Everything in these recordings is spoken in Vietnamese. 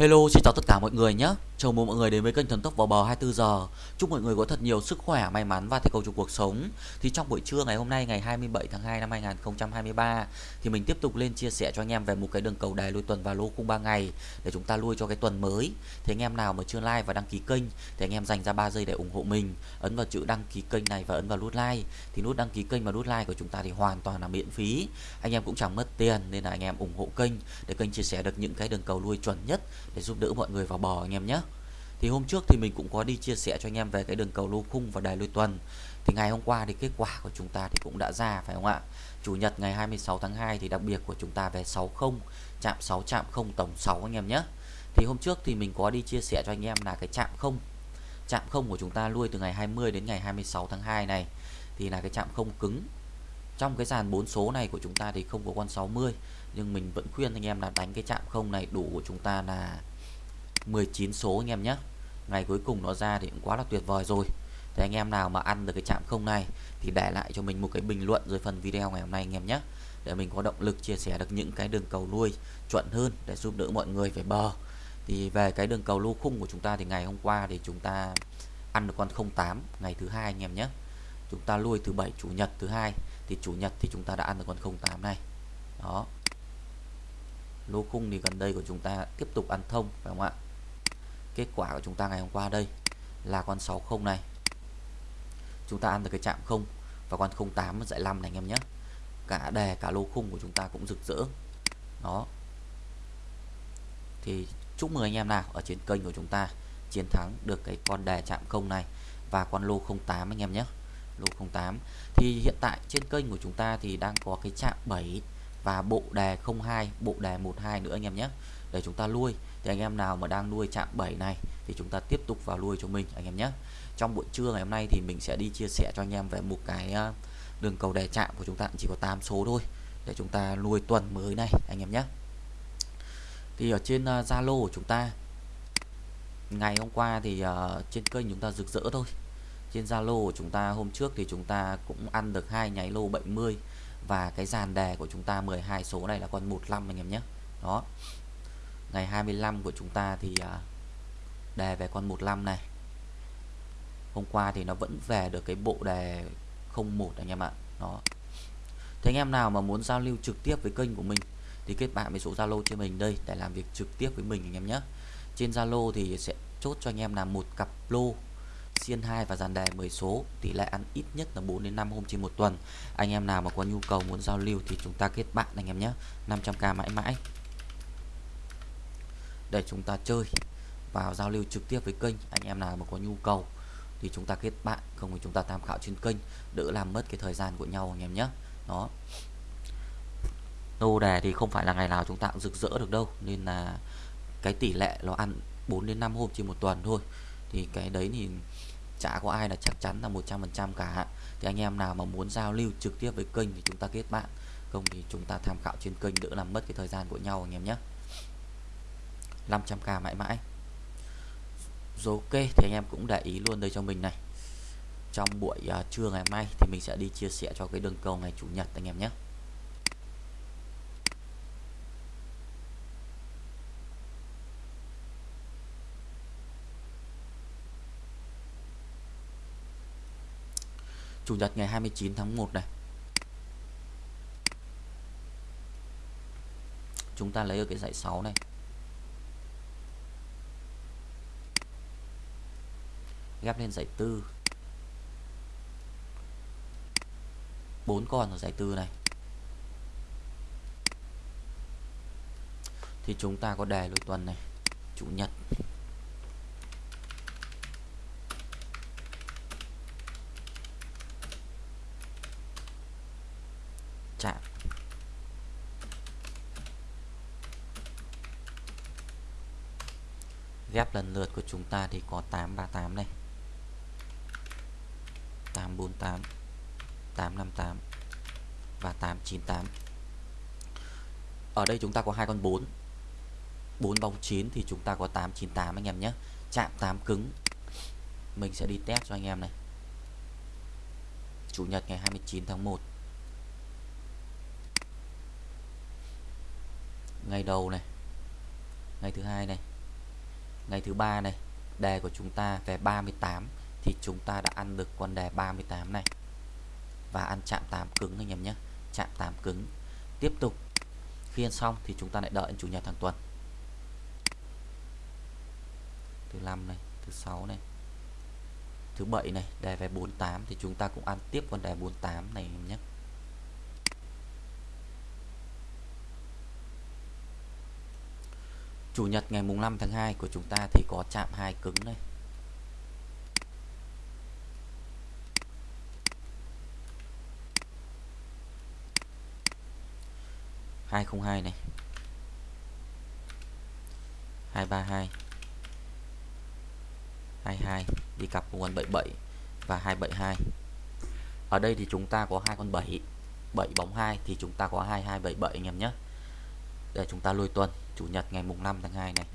Hello, xin chào tất cả mọi người nhé. Chào mừng mọi người đến với kênh Thần Tốc vào bờ 24 giờ. Chúc mọi người có thật nhiều sức khỏe, may mắn và thành công trong cuộc sống. Thì trong buổi trưa ngày hôm nay ngày 27 tháng 2 năm 2023 thì mình tiếp tục lên chia sẻ cho anh em về một cái đường cầu đài lui tuần và lô khung 3 ngày để chúng ta lui cho cái tuần mới. Thì anh em nào mà chưa like và đăng ký kênh thì anh em dành ra 3 giây để ủng hộ mình. Ấn vào chữ đăng ký kênh này và ấn vào nút like. Thì nút đăng ký kênh và nút like của chúng ta thì hoàn toàn là miễn phí. Anh em cũng chẳng mất tiền nên là anh em ủng hộ kênh để kênh chia sẻ được những cái đường cầu lui chuẩn nhất để giúp đỡ mọi người vào bò anh em nhé thì hôm trước thì mình cũng có đi chia sẻ cho anh em về cái đường cầu lô khung và đài lôi tuần. Thì ngày hôm qua thì kết quả của chúng ta thì cũng đã ra, phải không ạ? Chủ nhật ngày 26 tháng 2 thì đặc biệt của chúng ta về 60 chạm 6 chạm 0 tổng 6 anh em nhé. Thì hôm trước thì mình có đi chia sẻ cho anh em là cái chạm 0 chạm 0 của chúng ta lui từ ngày 20 đến ngày 26 tháng 2 này thì là cái chạm không cứng. Trong cái dàn bốn số này của chúng ta thì không có con 60 nhưng mình vẫn khuyên anh em là đánh cái chạm không này đủ của chúng ta là 19 số anh em nhé ngày cuối cùng nó ra thì cũng quá là tuyệt vời rồi. Thì anh em nào mà ăn được cái chạm không này thì để lại cho mình một cái bình luận dưới phần video ngày hôm nay anh em nhé. Để mình có động lực chia sẻ được những cái đường cầu nuôi chuẩn hơn để giúp đỡ mọi người về bờ. Thì về cái đường cầu lô khung của chúng ta thì ngày hôm qua thì chúng ta ăn được con 08 ngày thứ hai anh em nhé. Chúng ta lui thứ bảy, chủ nhật thứ hai, thì chủ nhật thì chúng ta đã ăn được con 08 này. Đó. Lô khung thì gần đây của chúng ta tiếp tục ăn thông, phải không ạ? Kết quả của chúng ta ngày hôm qua đây là con 60 này. Chúng ta ăn được cái chạm không và con 08 dạy 5 này anh em nhé. Cả đề cả lô khung của chúng ta cũng rực rỡ. Đó. Thì chúc mừng anh em nào ở trên kênh của chúng ta chiến thắng được cái con đề chạm không này và con lô 08 anh em nhé. Lô 08 thì hiện tại trên kênh của chúng ta thì đang có cái chạm 7 và bộ đề 02 bộ đề 12 nữa anh em nhé. Để chúng ta nuôi thì anh em nào mà đang nuôi chạm 7 này thì chúng ta tiếp tục vào nuôi cho mình anh em nhé. Trong buổi trưa ngày hôm nay thì mình sẽ đi chia sẻ cho anh em về một cái ờ, đường cầu đề chạm của chúng ta chỉ có 8 số thôi để chúng ta nuôi tuần mới này anh em nhé. Thì ở trên ờ, Zalo uh, của chúng ta ngày hôm qua thì uh, trên kênh chúng ta rực rỡ thôi. Trên Zalo của chúng ta hôm trước thì chúng ta cũng ăn được hai nháy lô 70 và cái dàn đề của chúng ta 12 số này là con 15 anh em nhé. Đó ngày 25 của chúng ta thì à, đề về con 15 này. Hôm qua thì nó vẫn về được cái bộ đề 01 anh em ạ. Đó. Thế anh em nào mà muốn giao lưu trực tiếp với kênh của mình thì kết bạn với số Zalo trên mình đây để làm việc trực tiếp với mình anh em nhé. Trên Zalo thì sẽ chốt cho anh em là một cặp lô, xiên 2 và dàn đề 10 số. Tỷ lệ ăn ít nhất là 4 đến 5 hôm trên một tuần. Anh em nào mà có nhu cầu muốn giao lưu thì chúng ta kết bạn anh em nhé. 500k mãi mãi để chúng ta chơi vào giao lưu trực tiếp với kênh. Anh em nào mà có nhu cầu thì chúng ta kết bạn, không thì chúng ta tham khảo trên kênh, đỡ làm mất cái thời gian của nhau anh em nhé. Đó. Lô đề thì không phải là ngày nào chúng ta cũng rực rỡ được đâu, nên là cái tỷ lệ nó ăn 4 đến 5 hôm trên một tuần thôi. Thì cái đấy thì chả có ai là chắc chắn là 100% cả. Thì anh em nào mà muốn giao lưu trực tiếp với kênh thì chúng ta kết bạn, không thì chúng ta tham khảo trên kênh đỡ làm mất cái thời gian của nhau anh em nhé. 500k mãi mãi. Rồi ok thì anh em cũng để ý luôn đây cho mình này. Trong buổi uh, trưa ngày mai thì mình sẽ đi chia sẻ cho cái đường cầu ngày chủ nhật anh em nhé. Chủ nhật ngày 29 tháng 1 này. Chúng ta lấy ở cái dãy 6 này. Ghép lên giải tư. Bốn con ở giải tư này. Thì chúng ta có đề lối tuần này, chủ nhật. Chạm. Ghép lần lượt của chúng ta thì có 838 này. 848 858 và 898 ở đây chúng ta có hai con 4 4 bóng 9 thì chúng ta có 898 anh em nhé. Chạm 8 cứng. Mình sẽ đi test cho anh em này. Chủ nhật ngày 29 tháng 1 ngày đầu này. Ngày thứ hai này. Ngày thứ ba này. Đề của chúng ta về 38 thì chúng ta đã ăn được con đề 38 này. Và ăn chạm 8 cứng anh em nhé, chạm 8 cứng. Tiếp tục khi ăn xong thì chúng ta lại đợi đến chủ nhật hàng tuần thứ năm này, thứ sáu này, thứ bảy này đề về 48 thì chúng ta cũng ăn tiếp con đề 48 này nhé. Chủ nhật ngày mùng 5 tháng 2 của chúng ta thì có chạm hai cứng đây 202 này. 232 22 đi cặp của con 77 và 272 ở đây thì chúng ta có hai con 7 7 bóng 2 thì chúng ta có 2277 anh em nhé. Để chúng ta lôi tuần, chủ nhật ngày mùng 5 tháng 2 này.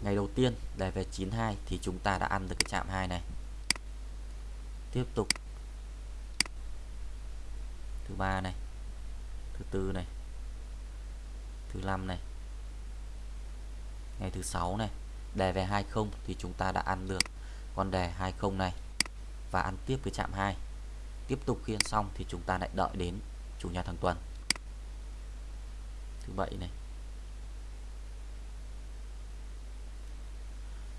Ngày đầu tiên để về 92 thì chúng ta đã ăn được cái chạm 2 này. Tiếp tục thứ ba này. Thứ tư này. Thứ năm này. Ngày thứ sáu này. Đề về 20 thì chúng ta đã ăn được con đề 20 này và ăn tiếp với chạm 2 tiếp tục khi ăn xong thì chúng ta lại đợi đến chủ nhật hàng tuần. Thứ bảy này.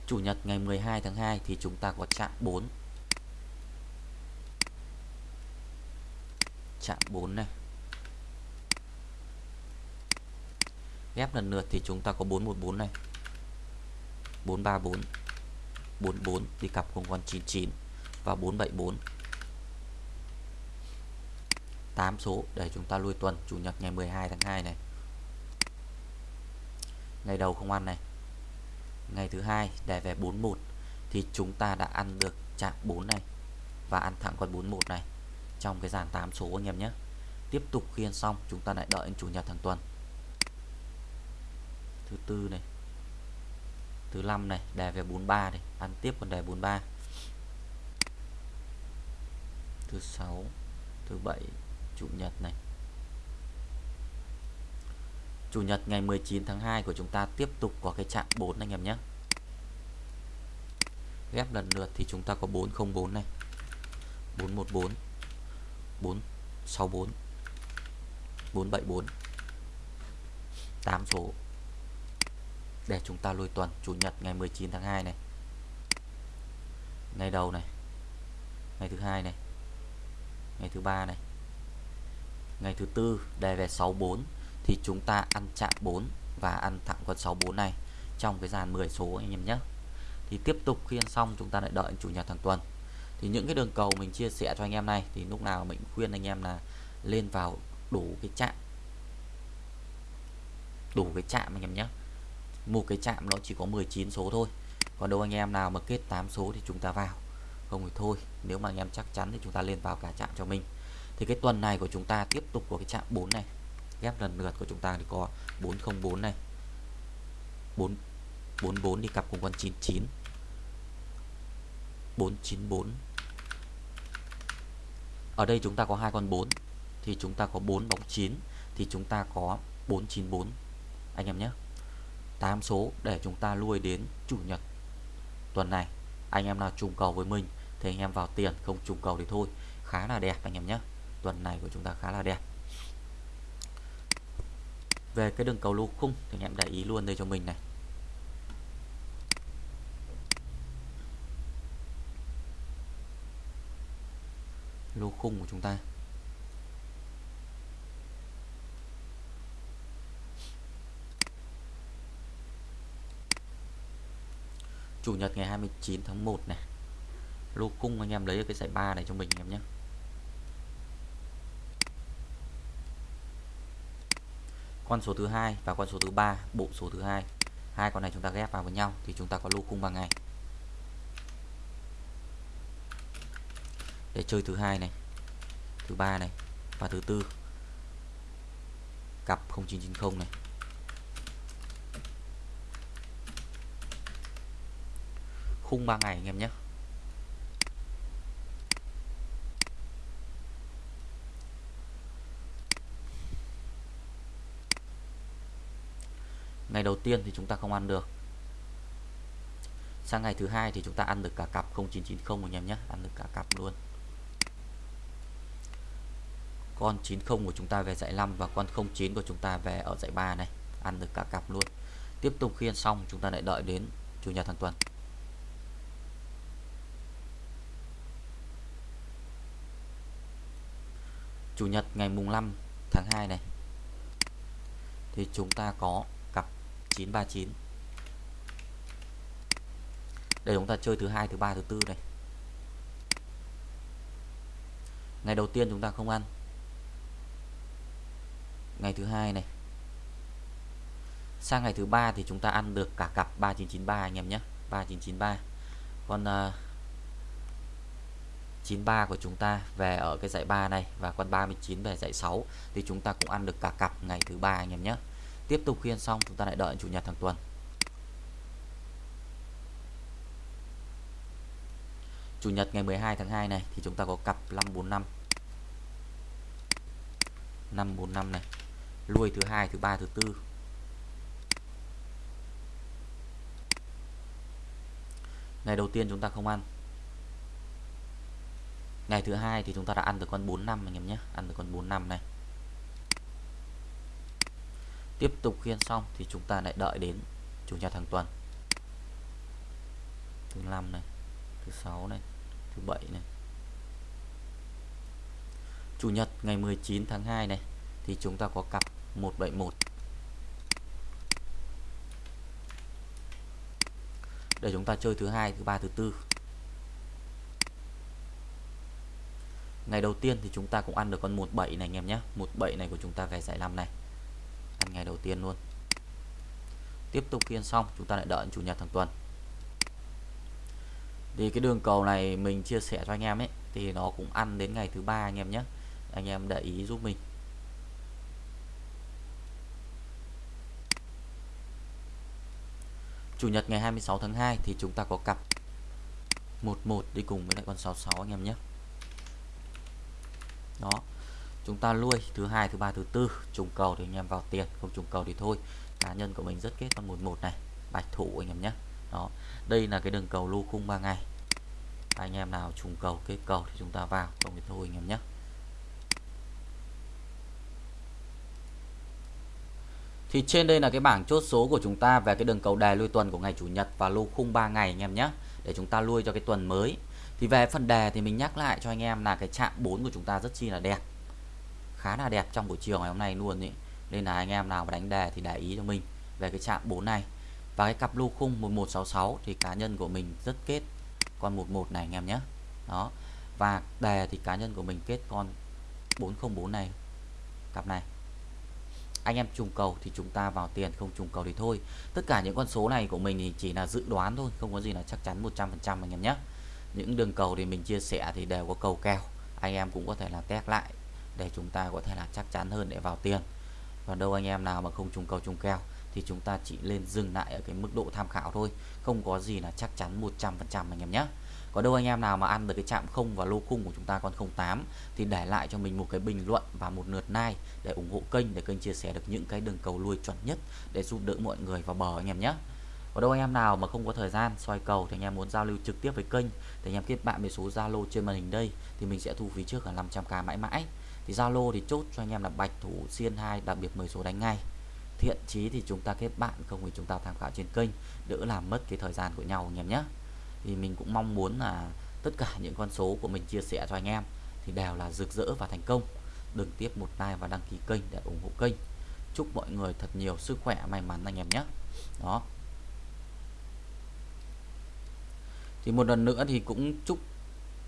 Chủ nhật ngày 12 tháng 2 thì chúng ta có chạm 4 chạm 4 này. Ghép lần lượt thì chúng ta có 414 này. 434 44 đi cặp cùng con 99 và 474 8 số để chúng ta lui tuần, chủ nhật ngày 12 tháng 2 này. Ngày đầu không ăn này. Ngày thứ hai để về 41 thì chúng ta đã ăn được chạm 4 này và ăn thẳng con 41 này trong cái dàn 8 số anh em nhé. Tiếp tục khiên xong, chúng ta lại đợi chủ nhật hàng tuần. Thứ tư này, thứ năm này đề về 43 này, ăn tiếp con đề 43 thứ sáu, thứ bảy, chủ nhật này. Chủ nhật ngày 19 tháng 2 của chúng ta tiếp tục có cái chạm 4 anh em nhé. Ghép lần lượt thì chúng ta có 404 này. 414 4 64 474 8 số. Để chúng ta lùi tuần, Chủ nhật ngày 19 tháng 2 này. Ngày đầu này, ngày thứ hai này, ngày thứ ba này. Ngày thứ tư, đề về 64 thì chúng ta ăn chạm 4 và ăn thẳng con 64 này trong cái dàn 10 số anh em nhé. Thì tiếp tục khi ăn xong, chúng ta lại đợi chủ nhật hàng tuần thì những cái đường cầu mình chia sẻ cho anh em này, thì lúc nào mình khuyên anh em là lên vào đủ cái chạm đủ cái chạm anh em nhé. Một cái chạm nó chỉ có 19 số thôi. Còn đâu anh em nào mà kết 8 số thì chúng ta vào. Không thì thôi, nếu mà anh em chắc chắn thì chúng ta lên vào cả chạm cho mình. Thì cái tuần này của chúng ta tiếp tục có cái chạm 4 này. Ghép lần lượt của chúng ta thì có 404 này. 4 44 đi cặp cùng con 99 494 ở đây chúng ta có hai con 4 thì chúng ta có 4 bóng 9 thì chúng ta có 494 anh em nhé. 8 số để chúng ta lui đến chủ nhật tuần này. Anh em nào trùng cầu với mình thì anh em vào tiền, không trùng cầu thì thôi. Khá là đẹp anh em nhé. Tuần này của chúng ta khá là đẹp. Về cái đường cầu lô khung thì anh em để ý luôn đây cho mình này. Lô khung của chúng ta. Chủ nhật ngày 29 tháng 1 này. Lô khung anh em lấy cái giải ba này cho mình anh em nhé. Con số thứ hai và con số thứ ba, bộ số thứ hai. Hai con này chúng ta ghép vào với nhau thì chúng ta có lô khung bằng ngày. Để chơi thứ hai này, thứ ba này và thứ tư. Cặp 0990 này. Khung 3 ngày anh em nhé. Ngày đầu tiên thì chúng ta không ăn được. Sang ngày thứ hai thì chúng ta ăn được cả cặp 0990 anh em nhé. Ăn được cả cặp luôn con 90 của chúng ta về dãy 5 và con 09 của chúng ta về ở dãy 3 này. Ăn được cả cặp luôn. Tiếp tục khiên xong, chúng ta lại đợi đến chủ nhật hàng tuần. Chủ nhật ngày mùng 5 tháng 2 này, thì chúng ta có cặp 939 để chúng ta chơi thứ hai, thứ ba, thứ tư này. Ngày đầu tiên chúng ta không ăn ngày thứ hai này. Sang ngày thứ ba thì chúng ta ăn được cả cặp 3993 anh em nhé. 3993 còn uh, 93 của chúng ta về ở cái dãy 3 này và con 39 về dãy 6 thì chúng ta cũng ăn được cả cặp ngày thứ ba anh em nhé. Tiếp tục khiên xong chúng ta lại đợi chủ nhật hàng tuần. Chủ nhật ngày 12 tháng 2 này thì chúng ta có cặp 545 545 này lui thứ hai, thứ ba, thứ tư. Ngày đầu tiên chúng ta không ăn. Ngày thứ hai thì chúng ta đã ăn được con 45 anh em nhé. Ăn được con 45 này. Tiếp tục khiên xong thì chúng ta lại đợi đến chủ nhật hàng tuần. Thứ năm này, thứ sáu này, thứ bảy này. Chủ nhật ngày 19 tháng 2 này thì chúng ta có cặp 171 để chúng ta chơi thứ hai, thứ ba, thứ tư. Ngày đầu tiên thì chúng ta cũng ăn được con 17 này, anh em nhé. 17 này của chúng ta về giải 5 này. Ăn ngày đầu tiên luôn. Tiếp tục kiên xong, chúng ta lại đợi chủ nhật hàng tuần. Thì cái đường cầu này mình chia sẻ cho anh em ấy, thì nó cũng ăn đến ngày thứ ba, anh em nhé. Anh em để ý giúp mình. Chủ nhật ngày 26 tháng 2 thì chúng ta có cặp 11 đi cùng với lại con 66 anh em nhé. Đó, chúng ta lui thứ hai, thứ ba, thứ tư, trùng cầu thì anh em vào tiền, không trùng cầu thì thôi. Cá nhân của mình rất kết con 11 này, bạch thủ anh em nhé. Đó, đây là cái đường cầu lô khung 3 ngày. Anh em nào trùng cầu, kết cầu thì chúng ta vào, không thì thôi anh em nhé. Thì trên đây là cái bảng chốt số của chúng ta về cái đường cầu đề lui tuần của ngày chủ nhật và lô khung 3 ngày anh em nhé, để chúng ta lui cho cái tuần mới. Thì về phần đề thì mình nhắc lại cho anh em là cái chạm 4 của chúng ta rất chi là đẹp. Khá là đẹp trong buổi chiều ngày hôm nay luôn ý. Nên là anh em nào mà đánh đề thì để ý cho mình về cái chạm 4 này. Và cái cặp lô khung 1166 thì cá nhân của mình rất kết con 11 này anh em nhé. Đó. Và đề thì cá nhân của mình kết con 404 này. Cặp này anh em trùng cầu thì chúng ta vào tiền, không trùng cầu thì thôi. Tất cả những con số này của mình thì chỉ là dự đoán thôi, không có gì là chắc chắn 100% anh em nhé. Những đường cầu thì mình chia sẻ thì đều có cầu kèo, anh em cũng có thể là test lại để chúng ta có thể là chắc chắn hơn để vào tiền. Còn đâu anh em nào mà không trùng cầu, trùng kèo thì chúng ta chỉ lên dừng lại ở cái mức độ tham khảo thôi, không có gì là chắc chắn 100% anh em nhé có đâu anh em nào mà ăn được cái chạm không và lô khung của chúng ta còn 08 thì để lại cho mình một cái bình luận và một lượt like để ủng hộ kênh, để kênh chia sẻ được những cái đường cầu lui chuẩn nhất để giúp đỡ mọi người vào bờ anh em nhé. Có đâu anh em nào mà không có thời gian soi cầu thì anh em muốn giao lưu trực tiếp với kênh thì anh em kết bạn với số Zalo trên màn hình đây thì mình sẽ thu phí trước là 500k mãi mãi. Thì Zalo thì chốt cho anh em là bạch thủ xiên 2 đặc biệt 10 số đánh ngay. Thiện chí thì chúng ta kết bạn, không thì chúng ta tham khảo trên kênh, đỡ làm mất cái thời gian của nhau anh em nhé thì mình cũng mong muốn là tất cả những con số của mình chia sẻ cho anh em thì đều là rực rỡ và thành công. Đừng tiếp một like và đăng ký kênh để ủng hộ kênh. Chúc mọi người thật nhiều sức khỏe may mắn anh em nhé. Đó. Thì một lần nữa thì cũng chúc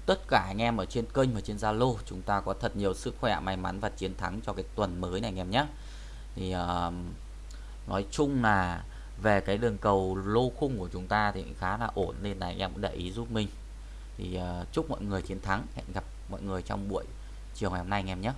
tất cả anh em ở trên kênh và trên Zalo chúng ta có thật nhiều sức khỏe may mắn và chiến thắng cho cái tuần mới này anh em nhé. Thì uh, nói chung là về cái đường cầu lô khung của chúng ta thì khá là ổn nên là anh em cũng để ý giúp mình. Thì uh, chúc mọi người chiến thắng hẹn gặp mọi người trong buổi chiều ngày hôm nay anh em nhé.